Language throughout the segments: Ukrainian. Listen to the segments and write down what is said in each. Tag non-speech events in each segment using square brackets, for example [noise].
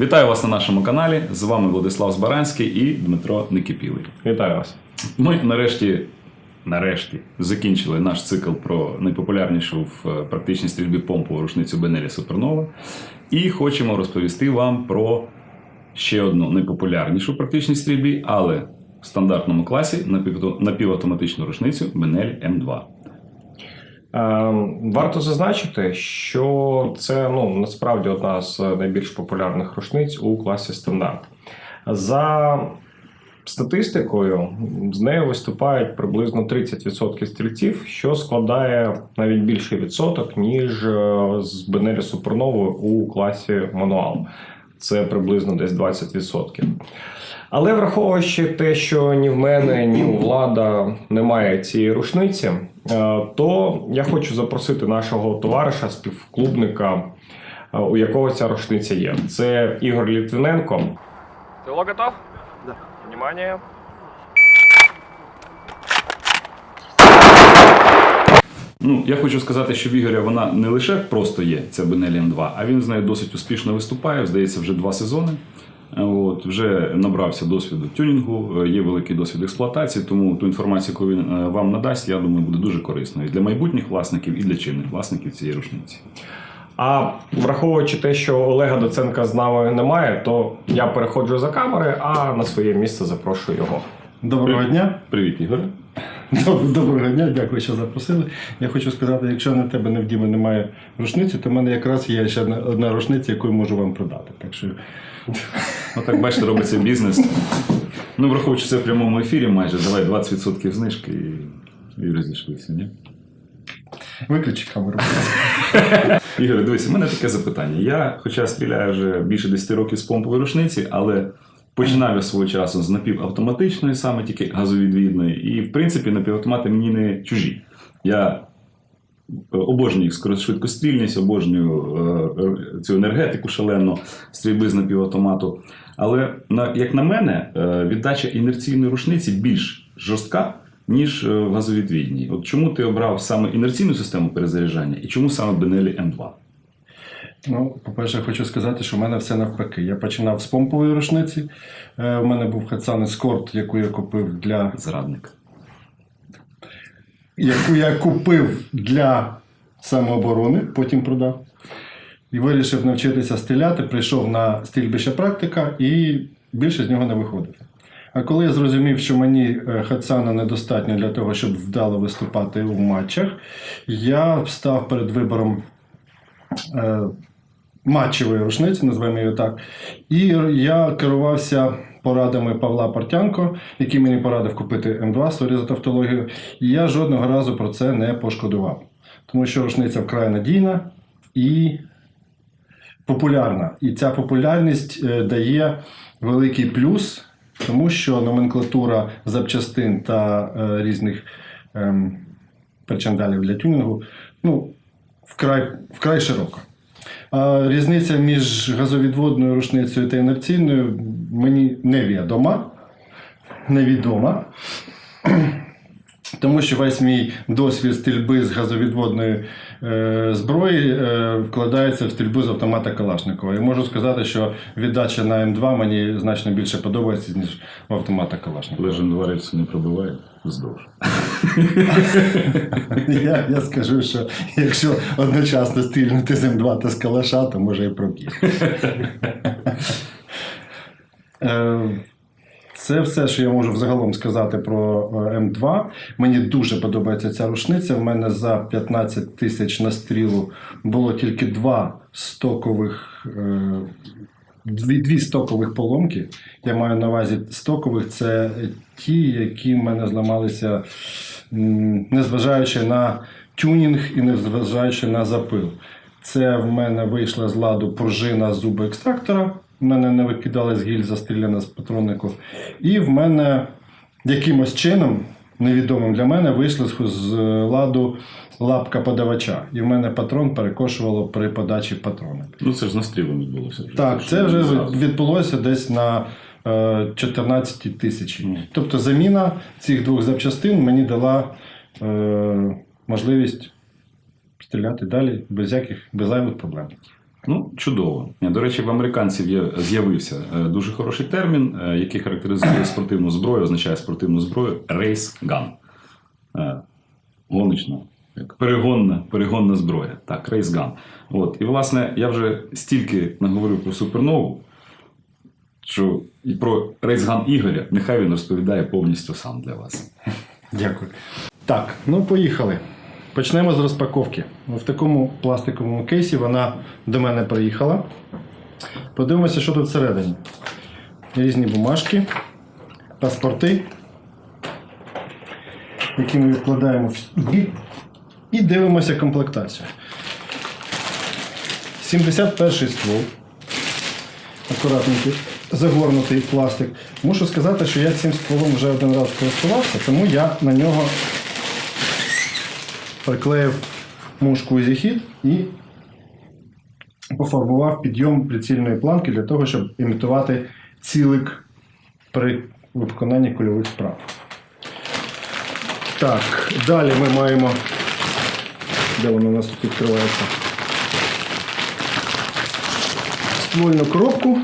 Вітаю вас на нашому каналі. З вами Владислав Збаранський і Дмитро Никипілий. Вітаю вас. Ми нарешті, нарешті закінчили наш цикл про найпопулярнішу в е, практичній стрільбі помпову рушницю Бенелі Супернова. І хочемо розповісти вам про ще одну найпопулярнішу в практичній стрільбі, але в стандартному класі напівавтоматичну рушницю Бенель М2. Е, варто зазначити, що це ну, насправді одна з найбільш популярних рушниць у класі стандарт. За статистикою, з нею виступають приблизно 30% стрільців, що складає навіть більший відсоток, ніж е, з Бенелі Суперновою у класі мануал. Це приблизно десь 20%. Але враховуючи те, що ні в мене, ні у влада немає цієї рушниці, е, то я хочу запросити нашого товариша, співклубника, е, у якого ця рушниця є. Це Ігор Літвиненко. Ти готов? Да. Внимание. Ну, я хочу сказати, що в Ігоря вона не лише просто є, ця Бенелі М2, а він з нею досить успішно виступає. Здається, вже два сезони. От, вже набрався досвіду тюнінгу, е, є великий досвід експлуатації, тому ту інформацію, яку він е, вам надасть, я думаю, буде дуже корисною і для майбутніх власників, і для чинних власників цієї рушниці. А враховуючи те, що Олега Доценка з нами немає, то я переходжу за камери, а на своє місце запрошую його. Доброго дня. Привіт, Ігор. Доброго дня, дякую, що запросили. Я хочу сказати, якщо на тебе не в Діми немає рушниці, то в мене якраз є ще одна, одна рушниця, яку я можу вам продати. Так що Ну так бачите, робиться бізнес. Ну, враховуючи це в прямому ефірі, майже давай 20% знижки і, і розійшлися, ні? виключи камеру. [laughs] Ігор, дивись, у мене таке запитання. Я, хоча стріляю вже більше 10 років з помпової рушниці, але починав я свого часу з напівавтоматичної, саме тільки газовідвідної. І, в принципі, напівавтомати мені не чужі. Я обожнюю швидкострільність, обожнюю е, е, цю енергетику шалену стрільби з напівавтомату. Але як на мене, е, віддача інерційної рушниці більш жорстка, ніж в газовідвідній. От чому ти обрав саме інерційну систему перезаряджання і чому саме Benelli M2? Ну, по-перше, хочу сказати, що в мене все навпаки. Я починав з помпової рушниці. У мене був Хатсан Escort, яку я купив для Зрадник. Яку я купив для самооборони, потім продав. І вирішив навчитися стріляти, прийшов на стрільбище практика і більше з нього не виходити. А коли я зрозумів, що мені е, Hatsan а недостатньо для того, щоб вдало виступати у матчах, я став перед вибором е, матчевої рушниці, називаємо її так. І я керувався порадами Павла Портянко, який мені порадив купити M2, sorry за тавтологію. І я жодного разу про це не пошкодував. Тому що рушниця вкрай надійна і популярна. І ця популярність е, дає великий плюс, тому що номенклатура запчастин та е, різних ем, причандалів для тюнінгу ну, вкрай, вкрай широка. А різниця між газовідводною рушницею та інерційною мені невідома. Невідома. Тому що весь мій досвід стрільби з газовідводної е, зброї е, вкладається в стрільбу з автомата Калашникова. І можу сказати, що віддача на М2 мені значно більше подобається, ніж в автомата Калашникова. Лежен два рельси не пробиває вздовж. Я, я скажу, що якщо одночасно стрільнути з М2 та з калаша, то може і проб'є. Е, Це все, що я можу взагалом сказати про е, М2. Мені дуже подобається ця рушниця. В мене за 15 тисяч на стрілу було тільки два стокових. е, Дві, дві стокових поломки. Я маю на увазі стокових це ті, які в мене зламалися, незважаючи на тюнінг і незважаючи на запил. Це в мене вийшла з ладу пружина зуби екстрактора. В мене не викидалась гільза стріляна з патроннику. І в мене якимось чином, невідомим для мене, вийшла з- з ладу лапка подавача. І в мене патрон перекошувало при подачі патрона. Ну це ж з настрілом відбулося. вже. Так, це вже відбулося десь на е, 14 тисячі. Тобто заміна цих двох запчастин мені дала е, можливість стріляти далі без яких без зайвих проблем. Ну, чудово. До речі, в американців з'явився е, дуже хороший термін, е, який характеризує спортивну зброю, означає спортивну зброю race gun. Е, Гоночна, перегонна, перегонна зброя. Так, race gun. От. І, власне, я вже стільки наговорив про супернову, що і про gun Ігоря, нехай він розповідає повністю сам для вас. Дякую. Так, ну поїхали. Почнемо з розпаковки. В такому пластиковому кейсі вона до мене приїхала. Подивимося, що тут всередині. Різні бумажки, паспорти, які ми відкладаємо в бік і дивимося комплектацію. 71 ствол. Акуратненький, загорнутий пластик. Мушу сказати, що я цим стволом вже один раз користувався, тому я на нього приклеїв мушку Easy і пофарбував підйом прицільної планки для того, щоб імітувати цілик при виконанні кульових справ. Так, далі ми маємо. Де воно у нас тут відкривається? Ствольну коробку.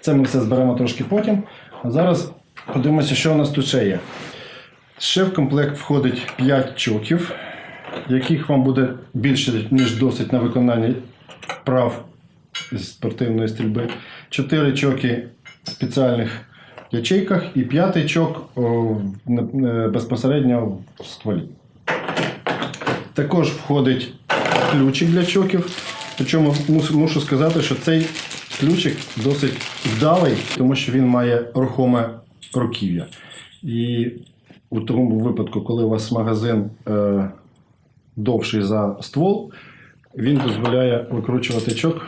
Це ми все зберемо трошки потім. А зараз подивимося, що у нас тут ще є. Ще в комплект входить 5 чоків, яких вам буде більше, ніж досить на виконанні вправ з спортивної стрільби. 4 чоки в спеціальних ячейках і п'ятий чок о, не- е, безпосередньо в стволі. Також входить ключик для чоків. Причому мушу сказати, що цей ключик досить вдалий, тому що він має рухоме руків'я. І у тому випадку, коли у вас магазин е, довший за ствол, він дозволяє викручувати чок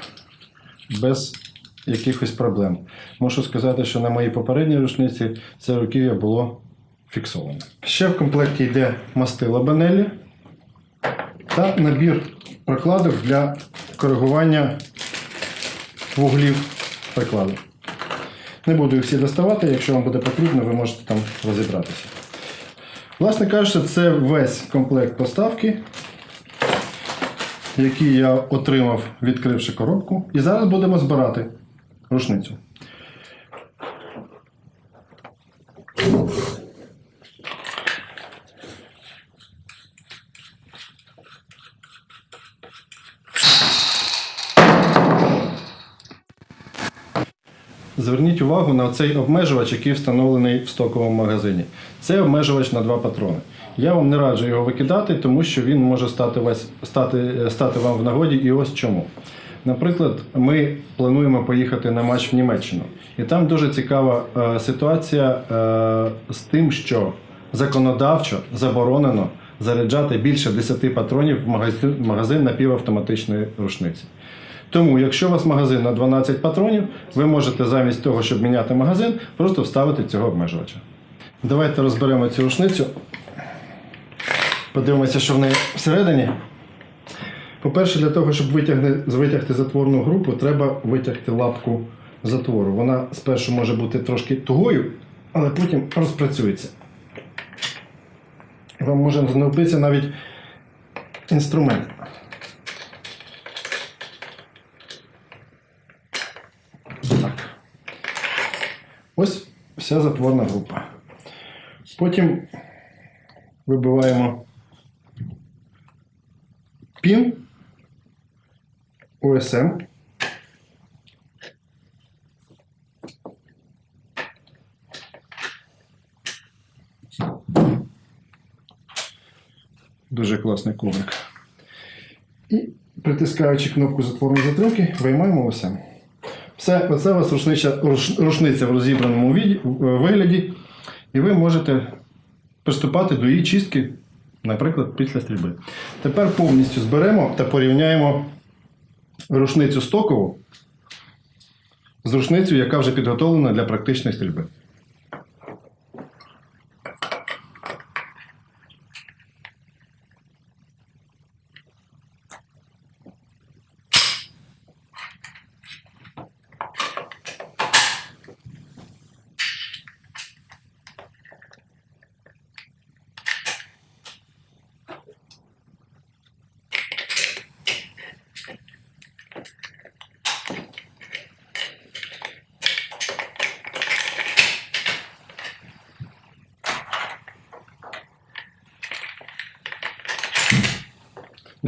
без якихось проблем. Можу сказати, що на моїй попередній рушниці це руків'я було фіксоване. Ще в комплекті йде мастила банелі та набір прокладок для коригування вуглів прикладу. Не буду їх всі доставати, якщо вам буде потрібно, ви можете там розібратися. Власне кажучи, це весь комплект поставки, який я отримав, відкривши коробку. І зараз будемо збирати рушницю. Зверніть увагу на цей обмежувач, який встановлений в стоковому магазині. Це обмежувач на два патрони. Я вам не раджу його викидати, тому що він може стати, вас, стати, стати вам в нагоді і ось чому. Наприклад, ми плануємо поїхати на матч в Німеччину. І там дуже цікава е, ситуація е, з тим, що законодавчо заборонено заряджати більше 10 патронів в магазин, напівавтоматичної рушниці. Тому, якщо у вас магазин на 12 патронів, ви можете замість того, щоб міняти магазин, просто вставити цього обмежувача. Давайте розберемо цю рушницю. Подивимося, що в неї всередині. По-перше, для того, щоб витягти затворну групу, треба витягти лапку затвору. Вона спершу може бути трошки тугою, але потім розпрацюється. Вам може знадобитися навіть інструмент. Ось вся затворна група. Потім вибиваємо пін ОСМ. Дуже класний коврик. І притискаючи кнопку затворної затримки, виймаємо ОСМ. Все, вас рушниця, руш- рушниця в розібраному віді- вигляді, і ви можете приступати до її чистки, наприклад, після стрільби. Тепер повністю зберемо та порівняємо рушницю стокову з рушницею, яка вже підготовлена для практичної стрільби.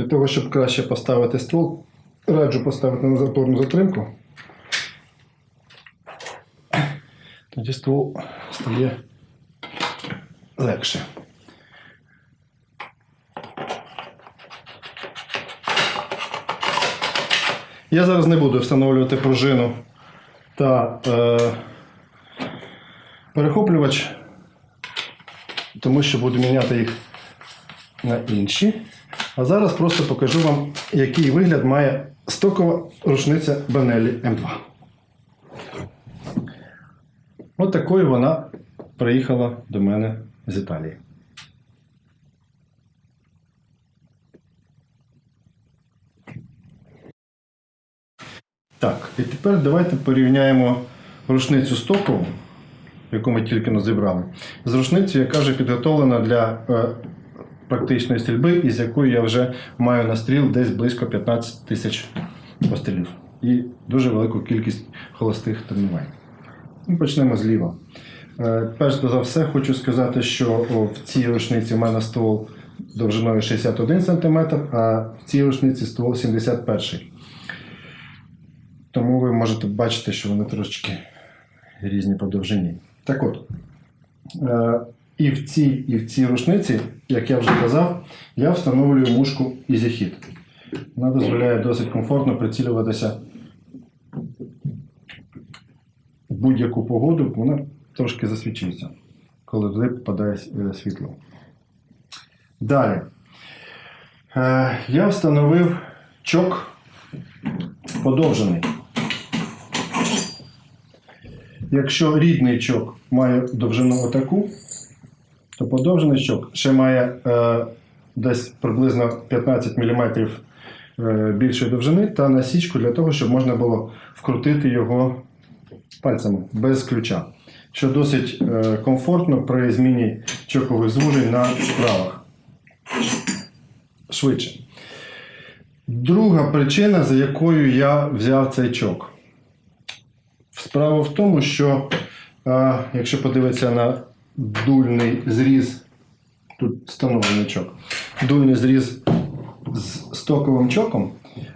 Для того, щоб краще поставити ствол, раджу поставити на заторну затримку. Тоді ствол стає легше. Я зараз не буду встановлювати пружину та е, перехоплювач, тому що буду міняти їх на інші. А зараз просто покажу вам, який вигляд має стокова рушниця Бенелі М2. От такою вона приїхала до мене з Італії. Так, і тепер давайте порівняємо рушницю стокову, яку ми тільки но зібрали, з рушницею, яка вже підготовлена для е, практичної стрільби, і з якою я вже маю настріл десь близько 15 тисяч пострілів. І дуже велику кількість холостих тренувань. Ну, Почнемо зліва. Е, Перш за все, хочу сказати, що в цій рушниці в мене ствол довжиною 61 см, а в цій рушниці ствол 71 Тому ви можете бачити, що вони трошечки різні по довжині. Так от, е, і в цій, і в цій рушниці, як я вже казав, я встановлюю мушку EasyHit. Вона дозволяє досить комфортно прицілюватися в будь-яку погоду, вона трошки засвічується, коли туди попадає е, світло. Далі. Е, я встановив чок подовжений. Якщо рідний чок має довжину отаку, то подовжений чок ще має е, десь приблизно 15 мм е, більшої довжини та насічку для того, щоб можна було вкрутити його пальцями без ключа, що досить е, комфортно при зміні чокових звужень на вправах. Швидше. Друга причина, за якою я взяв цей чок. Справа в тому, що е, якщо подивитися на дульний зріз, тут встановлений чок, дульний зріз з стоковим чоком,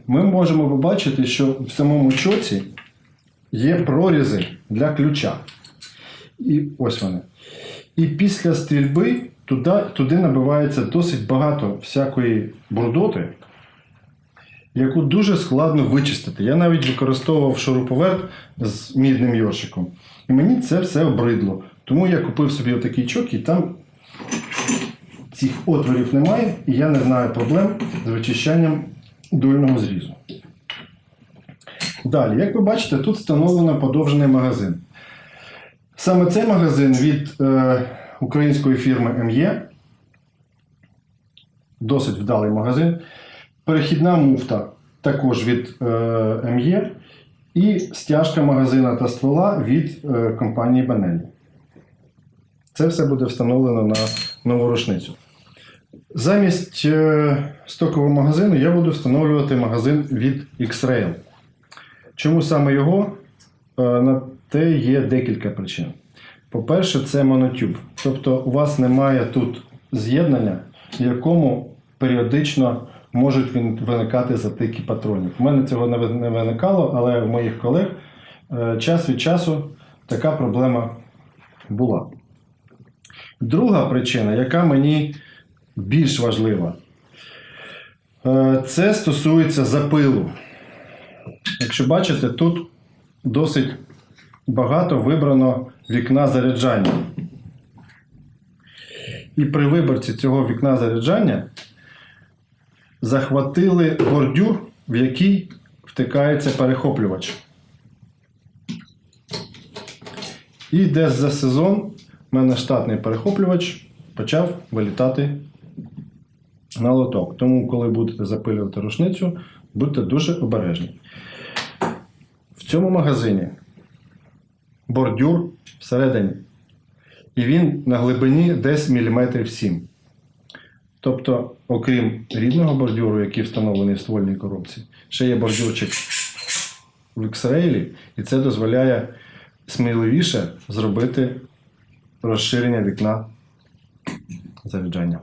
ми можемо побачити, що в самому чоці є прорізи для ключа. І ось вони. І після стрільби туди, туди набивається досить багато всякої брудоти, яку дуже складно вичистити. Я навіть використовував шуруповерт з мідним йоршиком. І мені це все обридло. Тому я купив собі отакий чок, і там цих отворів немає, і я не знаю проблем з вичищанням дульного зрізу. Далі, як ви бачите, тут встановлено подовжений магазин. Саме цей магазин від е, української фірми МЄ. Досить вдалий магазин. Перехідна муфта також від е, МЄ. І стяжка магазина та ствола від е, компанії Benelli. Це все буде встановлено на нову рушницю. Замість е, стокового магазину я буду встановлювати магазин від X-Rail. Чому саме його? Е, На те є декілька причин. По-перше, це монотюб. Тобто у вас немає тут з'єднання, в якому періодично можуть виникати затики патронів. У мене цього не виникало, але у моїх колег е, час від часу така проблема була. Друга причина, яка мені більш важлива, е, це стосується запилу. Якщо бачите, тут досить багато вибрано вікна заряджання. І при виборці цього вікна заряджання захватили бордюр, в який втикається перехоплювач. І десь за сезон в мене штатний перехоплювач почав вилітати на лоток. Тому, коли будете запилювати рушницю, будьте дуже обережні. В цьому магазині бордюр всередині. І він на глибині десь міліметрів 7. Тобто, окрім рідного бордюру, який встановлений в ствольній коробці, ще є бордюрчик в X-Rail, і це дозволяє сміливіше зробити розширення вікна заряджання.